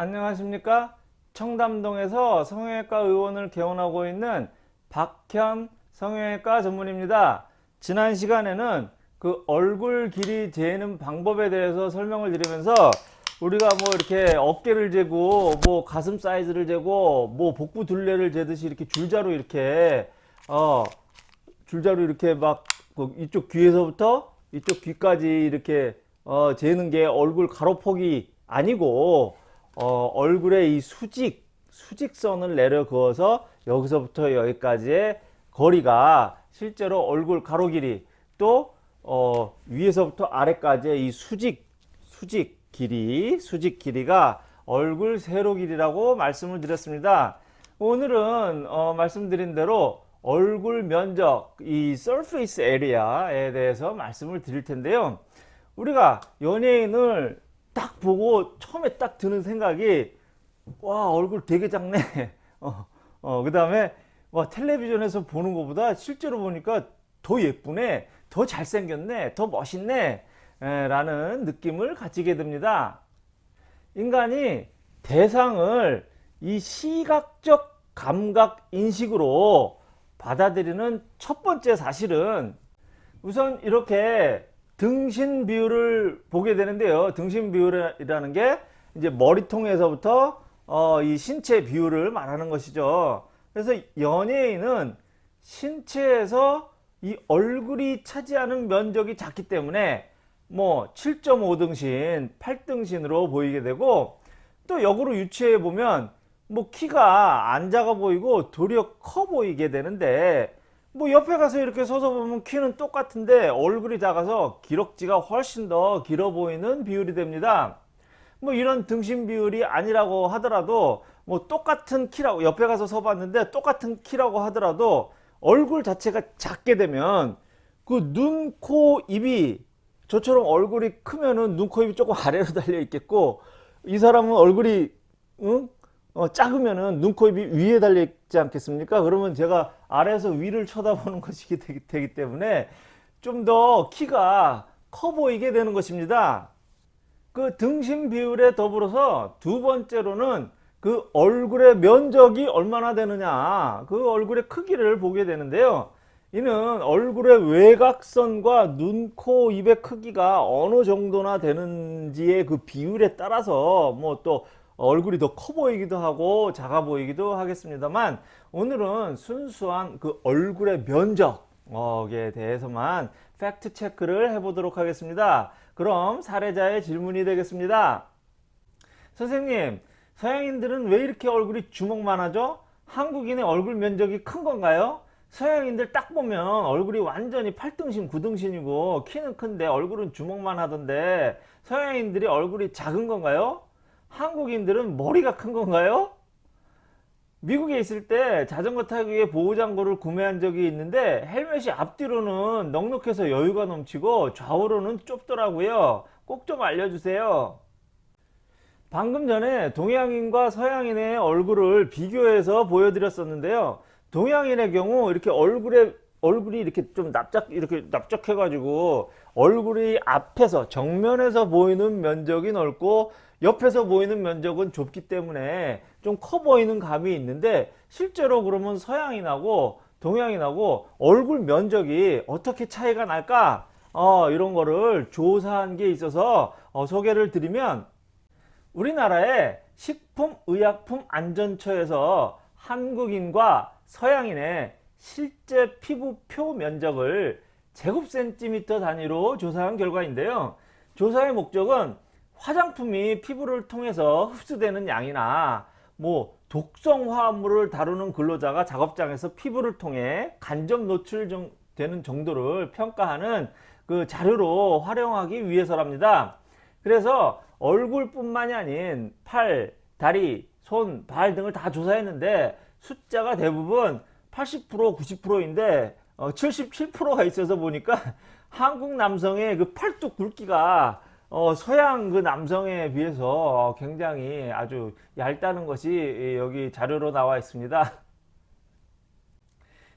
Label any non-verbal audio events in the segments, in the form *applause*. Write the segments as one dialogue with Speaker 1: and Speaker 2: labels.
Speaker 1: 안녕하십니까? 청담동에서 성형외과 의원을 개원하고 있는 박현 성형외과 전문입니다. 지난 시간에는 그 얼굴 길이 재는 방법에 대해서 설명을 드리면서 우리가 뭐 이렇게 어깨를 재고 뭐 가슴 사이즈를 재고 뭐 복부 둘레를 재듯이 이렇게 줄자로 이렇게 어 줄자로 이렇게 막그 이쪽 귀에서부터 이쪽 귀까지 이렇게 어 재는 게 얼굴 가로폭이 아니고 어 얼굴에 이 수직 수직선을 내려 그어서 여기서부터 여기까지의 거리가 실제로 얼굴 가로 길이 또 어 위에서부터 아래까지의 이 수직 수직 길이 수직 길이가 얼굴 세로 길이라고 말씀을 드렸습니다. 오늘은 어 말씀드린 대로 얼굴 면적 이 surface area에 대해서 말씀을 드릴 텐데요. 우리가 연예인을 딱 보고 처음에 딱 드는 생각이 와 얼굴 되게 작네. *laughs* 어, 어, 그 다음에 와 텔레비전에서 보는 것보다 실제로 보니까 더 예쁘네 더 잘생겼네 더 멋있네 에, 라는 느낌을 가지게 됩니다. 인간이 대상을 이 시각적 감각 인식으로 받아들이는 첫 번째 사실은 우선 이렇게 등신 비율을 보게 되는데요. 등신 비율이라는 게 이제 머리통에서부터 어, 이 신체 비율을 말하는 것이죠. 그래서 연예인은 신체에서 이 얼굴이 차지하는 면적이 작기 때문에 뭐 7.5등신, 8등신으로 보이게 되고 또 역으로 유추해 보면 뭐 키가 안 작아 보이고 도리어 커 보이게 되는데 뭐 옆에 가서 이렇게 서서 보면 키는 똑같은데 얼굴이 작아서 기럭지가 훨씬 더 길어 보이는 비율이 됩니다 뭐 이런 등신 비율이 아니라고 하더라도 뭐 똑같은 키라고 옆에 가서 서 봤는데 똑같은 키라고 하더라도 얼굴 자체가 작게 되면 그 눈, 코, 입이 저처럼 얼굴이 크면은 눈, 코, 입이 조금 아래로 *laughs* 달려 있겠고 이 사람은 얼굴이 응? 어, 작으면은 눈, 코, 입이 위에 달려 있지 않겠습니까? 그러면 제가 아래에서 위를 쳐다보는 *laughs* 것이 되기, 되기 때문에 좀 더 키가 커 보이게 되는 것입니다. 그 등심 비율에 더불어서 두 번째로는 그 얼굴의 면적이 얼마나 되느냐 그 얼굴의 크기를 보게 되는데요. 이는 얼굴의 외곽선과 눈, 코, 입의 크기가 어느 정도나 되는지의 그 비율에 따라서 뭐 또 얼굴이 더 커 보이기도 하고 작아 보이기도 하겠습니다만 오늘은 순수한 그 얼굴의 면적에 대해서만 팩트 체크를 해보도록 하겠습니다. 그럼 사례자의 질문이 되겠습니다. 선생님 서양인들은 왜 이렇게 얼굴이 주먹만 하죠? 한국인의 얼굴 면적이 큰 건가요? 서양인들 딱 보면 얼굴이 완전히 8등신 9등신이고 키는 큰데 얼굴은 주먹만 하던데 서양인들이 얼굴이 작은 건가요? 한국인들은 머리가 큰 건가요? 미국에 있을 때 자전거 타기 위해 보호장구를 구매한 적이 있는데 헬멧이 앞뒤로는 넉넉해서 여유가 넘치고 좌우로는 좁더라고요. 꼭 좀 알려주세요. 방금 전에 동양인과 서양인의 얼굴을 비교해서 보여드렸었는데요. 동양인의 경우 이렇게 얼굴에 얼굴이 이렇게 좀 납작 이렇게 납작해 가지고 얼굴이 앞에서 정면에서 보이는 면적이 넓고 옆에서 보이는 면적은 좁기 때문에 좀 커 보이는 감이 있는데 실제로 그러면 서양인하고 동양인하고 얼굴 면적이 어떻게 차이가 날까 어, 이런 거를 조사한 게 있어서 어, 소개를 드리면 우리나라의 식품의약품안전처에서 한국인과 서양인의 실제 피부표 면적을 제곱센티미터 단위로 조사한 결과인데요. 조사의 목적은 화장품이 피부를 통해서 흡수되는 양이나 뭐 독성 화합물을 다루는 근로자가 작업장에서 피부를 통해 간접 노출되는 정도를 평가하는 그 자료로 활용하기 위해서랍니다. 그래서 얼굴뿐만이 아닌 팔, 다리, 손, 발 등을 다 조사했는데 숫자가 대부분 80% 90%인데 어, 77%가 있어서 보니까 *laughs* 한국 남성의 그 팔뚝 굵기가 어, 서양 그 남성에 비해서 굉장히 아주 얇다는 것이 여기 자료로 나와 있습니다. *laughs*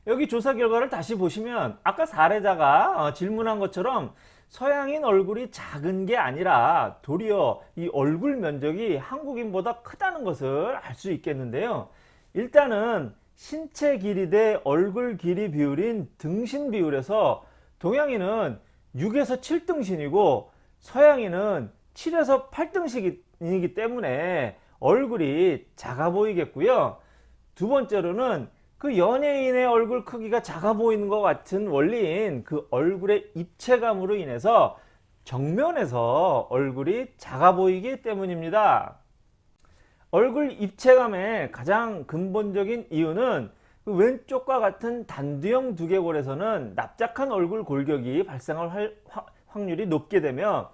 Speaker 1: 여기 조사 결과를 다시 보시면 아까 사례자가 어, 질문한 것처럼 서양인 얼굴이 작은 게 아니라 도리어 이 얼굴 면적이 한국인보다 크다는 것을 알 수 있겠는데요. 일단은 신체 길이 대 얼굴 길이 비율인 등신 비율에서 동양인은 6에서 7등신이고 서양인은 7에서 8등신이기 때문에 얼굴이 작아 보이겠고요. 두 번째로는 그 연예인의 얼굴 크기가 작아 보이는 것 같은 원리인 그 얼굴의 입체감으로 인해서 정면에서 얼굴이 작아 보이기 때문입니다. 얼굴 입체감의 가장 근본적인 이유는 그 왼쪽과 같은 단두형 두개골에서는 납작한 얼굴 골격이 발생할 확률이 높게 되며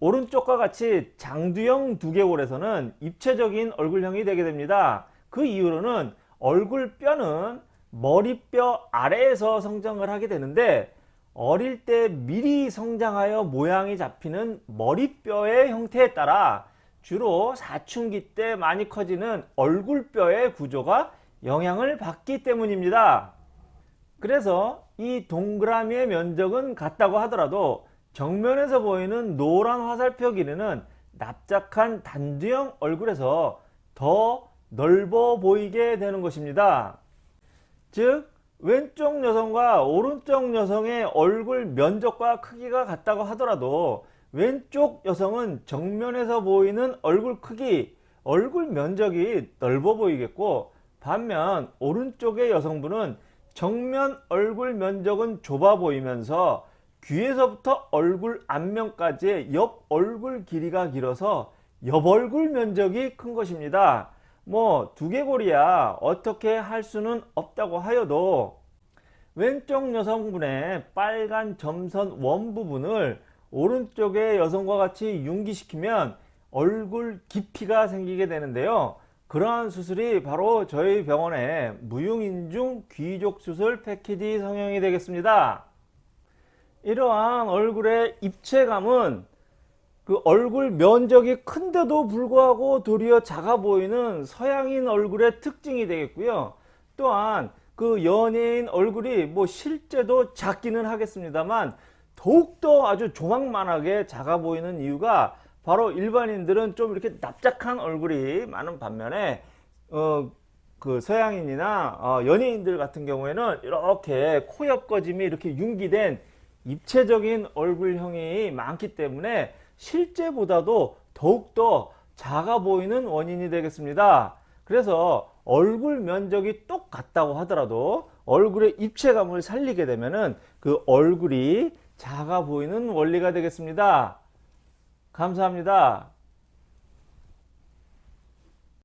Speaker 1: 오른쪽과 같이 장두형 두개골에서는 입체적인 얼굴형이 되게 됩니다. 그 이유로는 얼굴 뼈는 머리뼈 아래에서 성장을 하게 되는데 어릴 때 미리 성장하여 모양이 잡히는 머리뼈의 형태에 따라 주로 사춘기 때 많이 커지는 얼굴뼈의 구조가 영향을 받기 때문입니다. 그래서 이 동그라미의 면적은 같다고 하더라도 정면에서 보이는 노란 화살표 길이는 납작한 단두형 얼굴에서 더 넓어 보이게 되는 것입니다. 즉 왼쪽 여성과 오른쪽 여성의 얼굴 면적과 크기가 같다고 하더라도 왼쪽 여성은 정면에서 보이는 얼굴 크기, 얼굴 면적이 넓어 보이겠고 반면 오른쪽의 여성분은 정면 얼굴 면적은 좁아 보이면서 귀에서부터 얼굴 앞면까지의 옆 얼굴 길이가 길어서 옆 얼굴 면적이 큰 것입니다. 뭐 두개골이야 어떻게 할 수는 없다고 하여도 왼쪽 여성분의 빨간 점선 원 부분을 오른쪽의 여성과 같이 융기시키면 얼굴 깊이가 생기게 되는데요. 그러한 수술이 바로 저희 병원의 무용인중 귀족 수술 패키지 성형이 되겠습니다. 이러한 얼굴의 입체감은 그 얼굴 면적이 큰데도 불구하고 도리어 작아 보이는 서양인 얼굴의 특징이 되겠고요. 또한 그 연예인 얼굴이 뭐 실제도 작기는 하겠습니다만 더욱더 아주 조망만하게 작아 보이는 이유가 바로 일반인들은 좀 이렇게 납작한 얼굴이 많은 반면에 어, 그 서양인이나 어, 연예인들 같은 경우에는 이렇게 코 옆거짐이 이렇게 융기된 입체적인 얼굴형이 많기 때문에 실제보다도 더욱더 작아 보이는 원인이 되겠습니다. 그래서 얼굴 면적이 똑같다고 하더라도 얼굴의 입체감을 살리게 되면 은 그 얼굴이 작아 보이는 원리가 되겠습니다. 감사합니다.